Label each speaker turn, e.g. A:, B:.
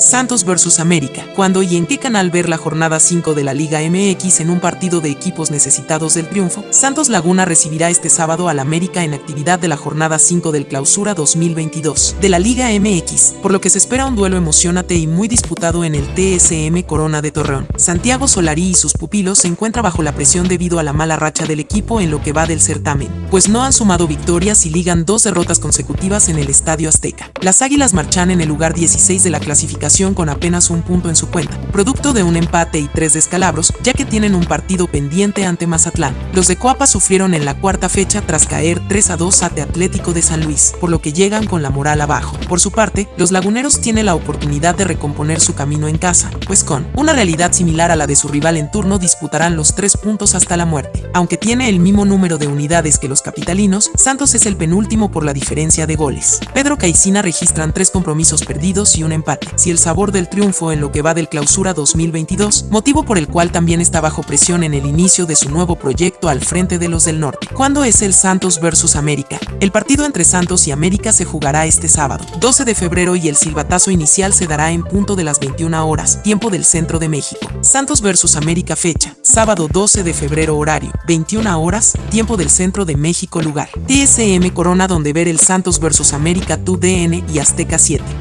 A: Santos vs América. ¿Cuándo y en qué canal ver la jornada 5 de la Liga MX en un partido de equipos necesitados del triunfo? Santos Laguna recibirá este sábado al América en actividad de la jornada 5 del Clausura 2022 de la Liga MX, por lo que se espera un duelo emocionante y muy disputado en el TSM Corona de Torreón. Santiago Solari y sus pupilos se encuentran bajo la presión debido a la mala racha del equipo en lo que va del certamen, pues no han sumado victorias y ligan dos derrotas consecutivas en el Estadio Azteca. Las Águilas marchan en el lugar 16 de la clasificación con apenas un punto en su cuenta, producto de un empate y tres descalabros, ya que tienen un partido pendiente ante Mazatlán. Los de Coapa sufrieron en la cuarta fecha tras caer 3 a 2 ante Atlético de San Luis, por lo que llegan con la moral abajo. Por su parte, los laguneros tienen la oportunidad de recomponer su camino en casa, pues con una realidad similar a la de su rival en turno disputarán los tres puntos hasta la muerte. Aunque tiene el mismo número de unidades que los capitalinos, Santos es el penúltimo por la diferencia de goles. Pedro Caicina registran tres compromisos perdidos y un empate. Si el sabor del triunfo en lo que va del clausura 2022, motivo por el cual también está bajo presión en el inicio de su nuevo proyecto al frente de los del norte. ¿Cuándo es el Santos versus América? El partido entre Santos y América se jugará este sábado, 12 de febrero y el silbatazo inicial se dará en punto de las 21 horas, tiempo del centro de México. Santos versus América fecha, sábado 12 de febrero horario, 21 horas, tiempo del centro de México lugar. TSM Corona donde ver el Santos versus América Tu DN y Azteca 7.